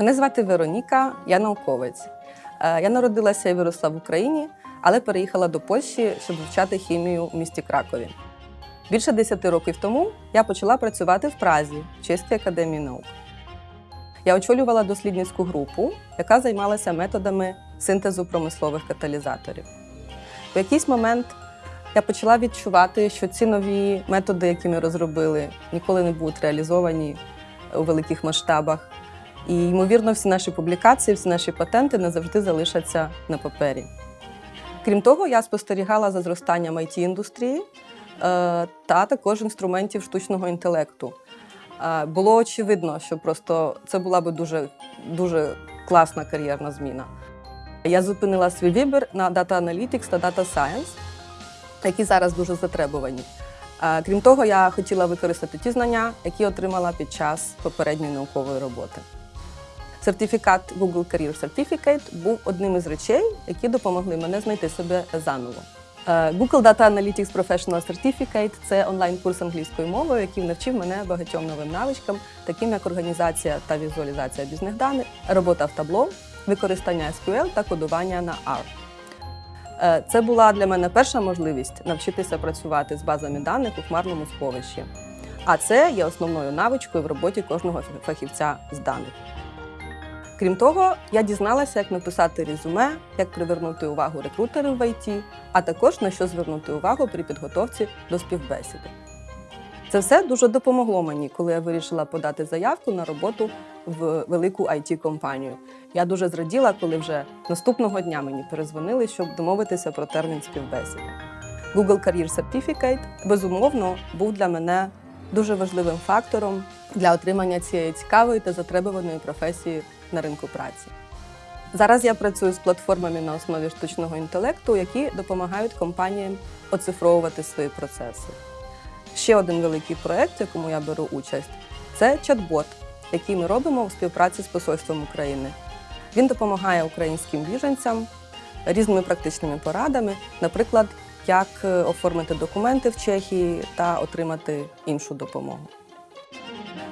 Мене звати Вероніка, я науковець. Е, Я народилася і виросла в Україні, але переїхала до Польщі, щоб вивчати хімію в місті Кракові. Більше 10 років тому я почала працювати в Празі в Чеській академії наук. Я очолювала дослідницьку групу, яка займалася методами синтезу промислових каталізаторів. В якийсь момент я почала відчувати, що ці нові методи, які ми розробили, ніколи не будуть реалізовані у великих масштабах. І, ймовірно, всі наші публікації, всі наші патенти назавжди залишаться на папері. Крім того, я спостерігала за зростанням it індустрії е, та також інструментів штучного інтелекту. Е, Було очевидно, що просто це була би дуже, дуже класна кар'єрна зміна. Я зупинила свій вибір на Data Analytics та Data Science, які зараз дуже затребувані. Е, Крім того, я хотіла використати ті знання, які отримала під час попередньої наукової роботи. Сертифікат Google Career Certificate був одним із речей, які допомогли мене знайти себе заново. Е, Google Data Analytics Professional Certificate – це онлайн-курс англійською мовою, який навчив мене багатьом новим навичкам, таким як організація та візуалізація бізнес даних, робота в табло, використання SQL та кодування на R. Е, Це була для мене перша можливість навчитися працювати з базами даних у хмарному сховищі. А це є основною навичкою в роботі кожного фахівця з даних. Крім того, я дізналася, як написати резюме, як привернути увагу рекрутерів в ІТ, а також на що звернути увагу при підготовці до співбесіди. Це все дуже допомогло мені, коли я вирішила подати заявку на роботу в велику it компанію Я дуже зраділа, коли вже наступного дня мені перезвонили, щоб домовитися про термін співбесіди. Google Career Certificate, безумовно, був для мене дуже важливим фактором для отримання цієї цікавої та затребуваної професії на ринку праці. Зараз я працюю з платформами на основі штучного інтелекту, які допомагають компаніям оцифровувати свої процеси. Ще один великий проєкт, в якому я беру участь, це чат-бот, який ми робимо у співпраці з Посольством України. Він допомагає українським біженцям різними практичними порадами, наприклад, як е, оформити документи в Чехії та отримати іншу допомогу.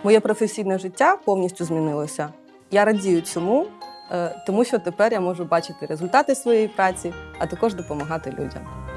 Моє професійне життя повністю змінилося. Я радію цьому, е, тому що тепер я можу бачити результати своєї праці, а також допомагати людям.